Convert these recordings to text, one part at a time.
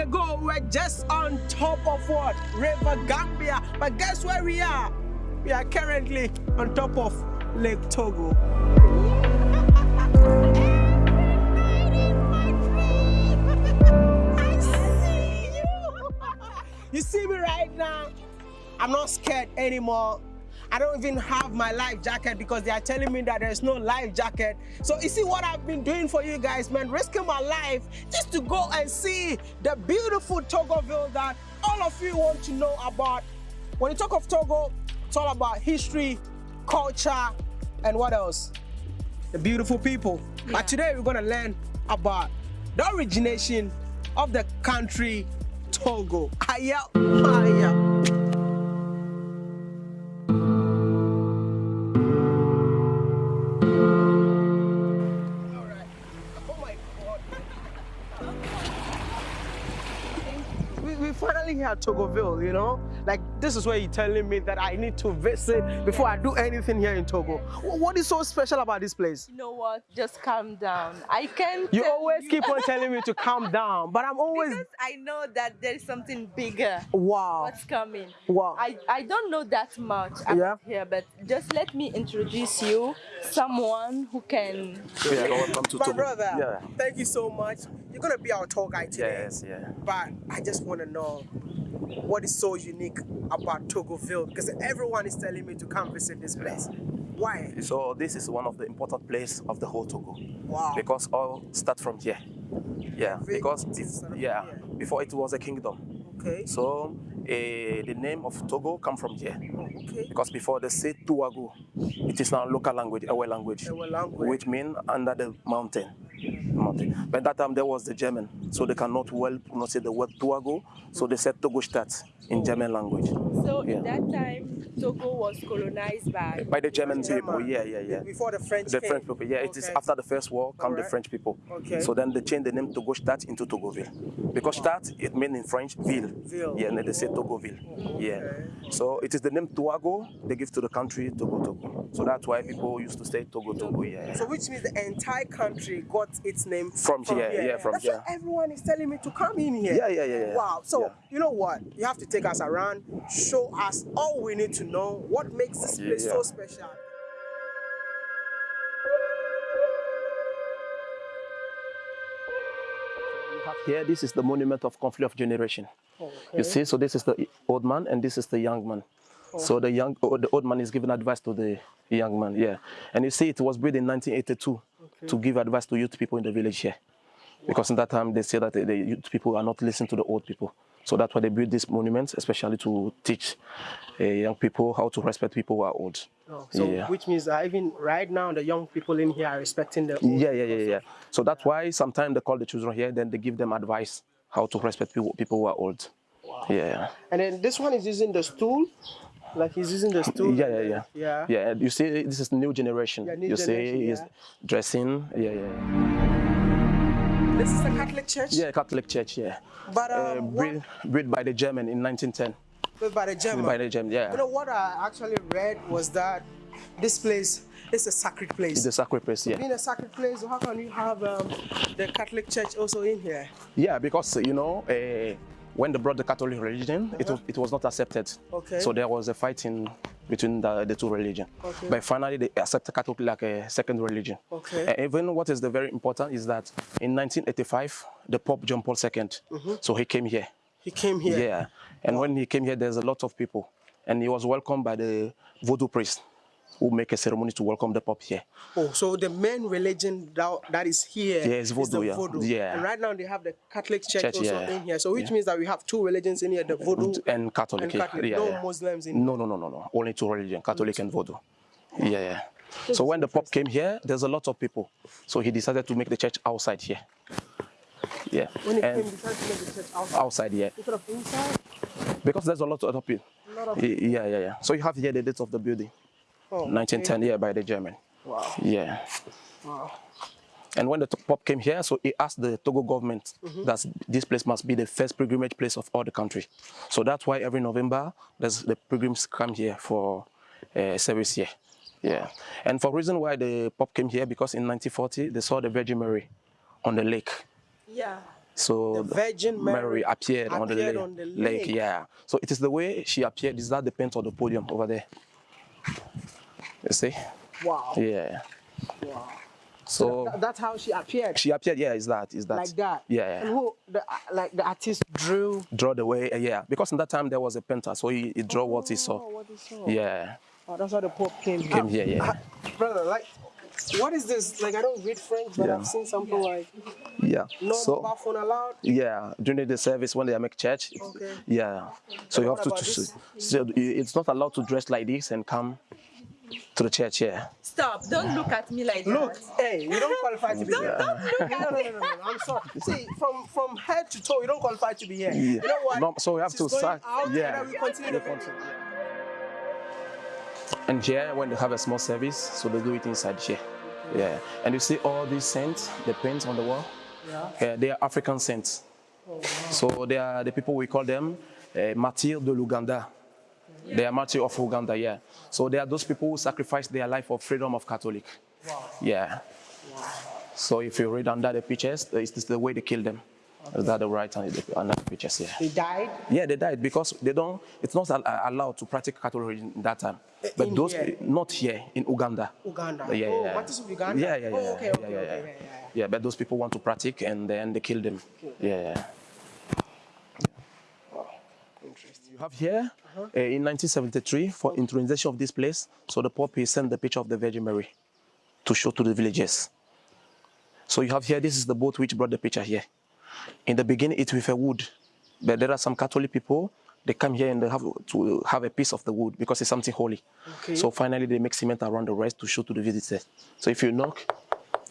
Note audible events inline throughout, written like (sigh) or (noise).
ago, we were just on top of what? River Gambia. But guess where we are? We are currently on top of Lake Togo. (laughs) You see me right now? I'm not scared anymore. I don't even have my life jacket because they are telling me that there's no life jacket. So you see what I've been doing for you guys, man, risking my life just to go and see the beautiful Togoville that all of you want to know about. When you talk of Togo, it's all about history, culture, and what else? The beautiful people. Yeah. But today we're gonna learn about the origination of the country Togo. Aya, aya. Togoville, you know? Like, this is where you're telling me that I need to visit before I do anything here in Togo. What is so special about this place? You know what? Just calm down. I can't. You tell always keep on telling me to calm down, but I'm always. because I know that there is something bigger. Wow. What's coming? Wow. I, I don't know that much about Yeah. here, but just let me introduce you someone who can. Yeah, welcome to My Togo. brother, Yeah. thank you so much. You're gonna be our tour guide today. Yes, yeah. But I just wanna know what is so unique about Togoville because everyone is telling me to come visit this place. Why? So this is one of the important place of the whole Togo. Wow. Because all start from here. Yeah, because from yeah, here. before it was a kingdom. Okay. So eh, the name of Togo come from here. Okay. Because before they say Tuago, it is now local language, our language, Ewe language. which mean under the mountain. mountain. But that time there was the German, so they cannot well pronounce the word Tuago, so they said Togostadt in oh. German language. So Yeah. in that time, Togo was colonized by. By the German German. people, yeah, yeah, yeah. Before the French The came. French people, yeah. It is after the first war come the French people. Okay. So then they changed the name Togostadt into Togoville. Because oh. Stadt, it means in French, ville. Ville. Yeah, and they say Togoville. Yeah. So it is the name Tuago they give to the country Togo Togo. So that's why people used to say Togo Togo, yeah. So which means the entire country got its name From here, yeah, from That's here. why everyone is telling me to come in here. Yeah, yeah, yeah, yeah. Wow. So Yeah. you know what? You have to take us around, show us all we need to know. What makes this Yeah, place so special? You have here, this is the monument of conflict of generation. You see, so this is the old man and this is the young man. So the young, oh, the old man is giving advice to the young man, yeah. And you see, it was built in 1982 to give advice to youth people in the village here. Because in that time, they say that the, youth people are not listening to the old people. So that's why they built this monument, especially to teach uh, young people how to respect people who are old. Oh, so yeah. which means that even right now the young people in here are respecting the old Yeah, yeah, yeah, yeah. So that's why sometimes they call the children here, then they give them advice how to respect people, people who are old. Wow. Yeah. And then this one is using the stool, like he's using the stool. Yeah, yeah, yeah. Yeah. Yeah, you see, this is new generation. Yeah, new you generation, see, he's yeah. dressing. Yeah, yeah. This is a Catholic Church. Yeah, Catholic Church. Yeah. But um, Uh, built, built by the German in 1910. built by the German. Built By the German, yeah. You know what I actually read was that this place is a sacred place. It's the sacred place. Yeah. Being a sacred place, how can you have um, the Catholic Church also in here? Yeah, because you know, uh, when they brought the Catholic religion, it was it was not accepted. Okay. So there was a fighting between the, the two religions. Okay. But finally, they accepted Catholic like a second religion. Okay. And even what is the very important is that in 1985, the Pope John Paul II, mm-hmm. so he came here. He came here. Yeah. And when he came here, there's a lot of people. And he was welcomed by the voodoo priest who make a ceremony to welcome the Pope here. Oh, so the main religion that, that is here Yeah, is voodoo, the yeah. voodoo. Yeah. And right now they have the Catholic Church, Church, also yeah. in here. So which means that we have two religions in here, the voodoo And Catholic. and Catholic. yeah, no yeah. Muslims in No, no, no, no, no. Only two religions, Catholic and Voodoo. Yeah, yeah. So when the Pope came here, there's a lot of people. So he decided to make the church outside here. Yeah. When he and came, he tried to make the church outside. outside, yeah. Instead of inside. Because there's a lot of other people. A lot of- Yeah, yeah, yeah. So you have here the date of the building. Oh, 1910, yeah, by the German. Wow. Yeah. Wow. And when the Pope came here, so he asked the Togo government Mm-hmm. that this place must be the first pilgrimage place of all the country. So that's why every November, there's the pilgrims come here for uh, service here. Yeah. And for reason why the Pope came here, because in 1940, they saw the Virgin Mary on the lake. Yeah. So The Virgin Mary appeared, on, the lake, on the lake. lake. Yeah. So it is the way she appeared. Is that the paint on the podium over there? You see? Wow. Yeah. Wow. So Tha- that's how she appeared. she appeared. Yeah, is that? Is that? like that. Yeah. And who the uh, like the artist drew Draw the way. uh, Yeah. Because in that time there was a painter, so he, he drew what he saw. Oh, what he saw. Yeah. Oh, that's how the Pope came here. Came here, yeah. Ah, brother, like, what is this? Like, I don't read French, but Yeah. I've seen something like Yeah. no so mobile phone allowed. Yeah, during the service when they make church. Okay. Yeah. So you have to. to this? so it's not allowed to dress like this and come to the church. Yeah. Stop! Don't look at me like Look, that. hey, you don't qualify to be here. no, no, no, no, no, no. I'm sorry. See, from from head to toe, you don't qualify to be here. You know what? No, so we have She's to going start. Out, yeah. And then we continue the video. And here, when they have a small service, so they do it inside here. Yeah. And you see all these saints, the paints on the wall. Yeah. Yeah, they are African saints. So they are the people we call them uh, martyrs de l'Uganda. They are martyrs of Uganda, yeah. So they are those people who sacrificed their life for freedom of Catholic. Wow. Yeah. So if you read under the pictures, it's it's the way they kill them. Is that the right hand the pictures? here. He died. Yeah, they died because they don't. It's not uh, allowed to practice Catholic religion in that time. But in those here? not here in Uganda. Uganda. Yeah, oh, yeah. what is Uganda? Yeah, yeah, yeah. Oh, okay, okay, yeah, okay, yeah. yeah, yeah, yeah. Yeah, but those people want to practice and then they kill them. Yeah, yeah. Interesting. You have here uh, in 1973 for introduction of this place. So the Pope sent the picture of the Virgin Mary to show to the villagers. So you have here. This is the boat which brought the picture here. In the beginning, it's with a wood, but there are some Catholic people. They come here and they have to have a piece of the wood because it's something holy. Okay. So finally, they make cement around the rest to show to the visitors. So if you knock,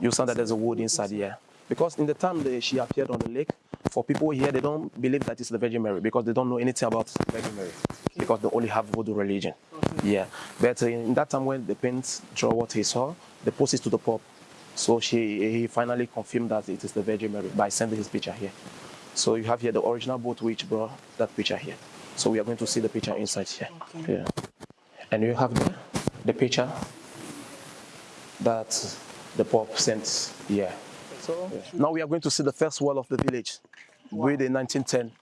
you sound that there's a wood inside here. Because in the time that she appeared on the lake, for people here, they don't believe that it's the Virgin Mary because they don't know anything about Virgin Mary because they only have Voodoo religion. Yeah. But in that time when the paint draw what he saw, they post it to the Pope. So she, he finally confirmed that it is the Virgin Mary by sending his picture here. So you have here the original boat which brought that picture here. So we are going to see the picture inside here. Yeah. And you have the, the picture that the Pope sent here. So, Now we are going to see the first wall of the village, built in 1910,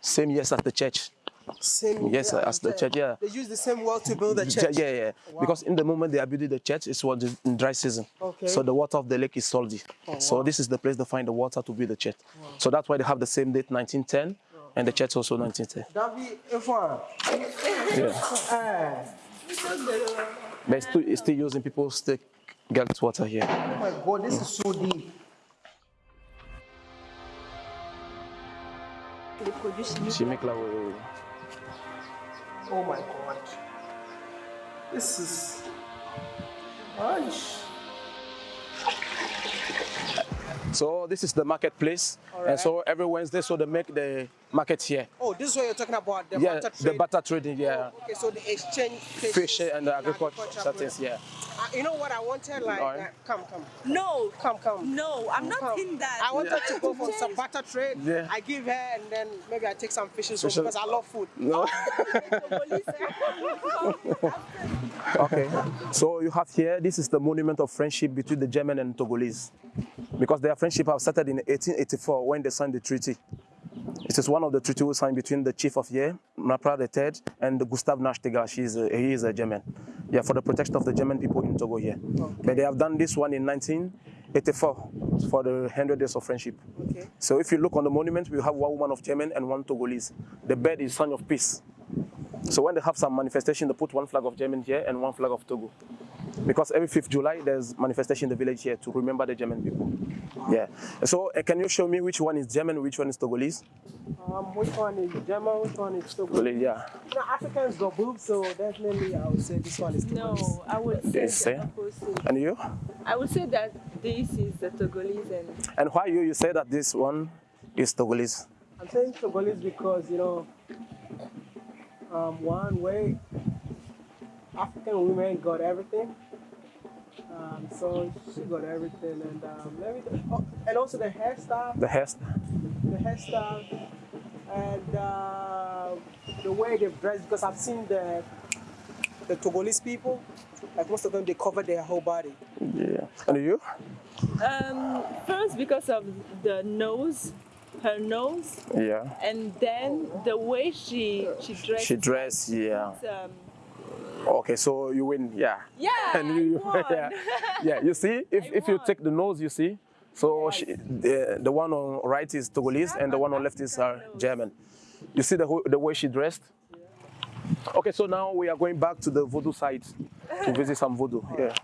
same years as the church. Same. Yes, yeah, as the church, yeah. They use the same wall to build the church. yeah, yeah. Because in the moment they are building the church, it was in dry season. Okay. So the water of the lake is salty. So this is the place to find the water to build the church. So that's why they have the same date, 1910, and the church also 1910. Davi F1. Yeah. Eh, But still, still using people still get water here. oh my God, this is so deep. Les produits chimiques. Oh my God. This is. Gosh. So this is the marketplace, and so every Wednesday, so they make the market here. Oh, this is what you're talking about. The yeah, barter the butter trading, yeah, oh, Okay, so the exchange fish and the agriculture agriculture settings, yeah. Uh, you know what I wanted? Like, Alright. uh, come, come, No, come, come. no, I'm not come. in that. I wanted to go for some butter trade. Yeah. I give her, and then maybe I take some fishes home Fishes. because I love food. No. (laughs) okay. So you have here, this is the monument of friendship between the German and Togolese. Because their friendship have started in 1884 when they signed the treaty. It is one of the treaties signed between the chief of Ye, Mlapa III, and Gustav is a, he is a German. Yeah, for the protection of the German people in Togo here. But they have done this one in 1984 for the 100 days of friendship. Okay. So if you look on the monument, we have one woman of German and one Togolese. The bird is sign of peace. So when they have some manifestation, they put one flag of German here and one flag of Togo. Because every 5th July, there's manifestation in the village here to remember the German people. Yeah. So uh, can you show me which one is German, which one is Togolese? Um, which one is German? Which one is Togo? Togolese, yeah. You know, Africans got boobs, so definitely I would say this one is Togolese. No, I would say, They say. the. And you? I would say that this is the Togolese and And why you, you say that this one is Togolese? I'm saying Togolese because, you know, um, one way African women got everything. Um, so she got everything, and um, let me. Oh, and also the hairstyle, The hairstyle. the hairstyle, and uh, the way they dress. Because I've seen the the Togolese people, like most of them, they cover their whole body. Yeah. And you? um, first because of the nose, her nose, Yeah. and then the way she she dressed. She dressed, yeah. Um, Okay, so you win, yeah. yeah, and you, (laughs) yeah, (laughs) yeah. You see, if, I if you take the nose, you see. So she, the, the one on right is Togolese and the one on left is uh, German. You see the the way she dressed. Okay, so now we are going back to the voodoo site to (laughs) visit some voodoo. Yeah.